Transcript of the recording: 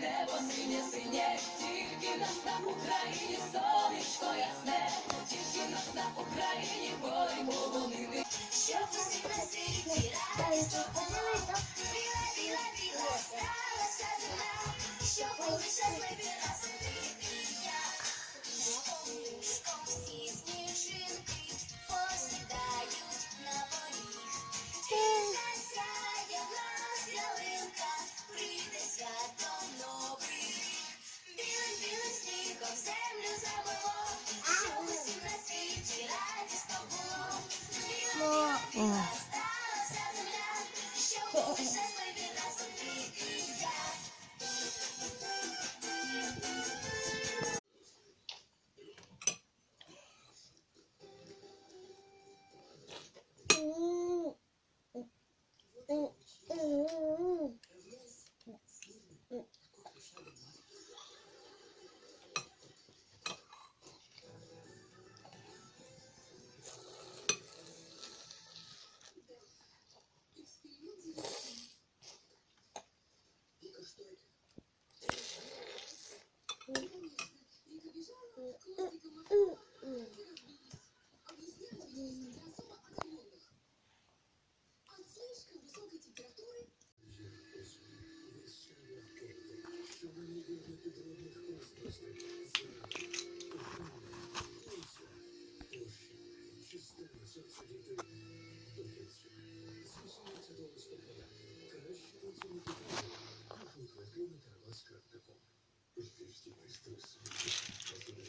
небо синє синє, тільки нас на Україні сонечко ясне, тільки нас на Україні бой полонини. Щоб усі на світі радість було, біла, біла, біла, сталася земля, щоб були щасливі нас. Ooh. Здесь типа стресса, особенно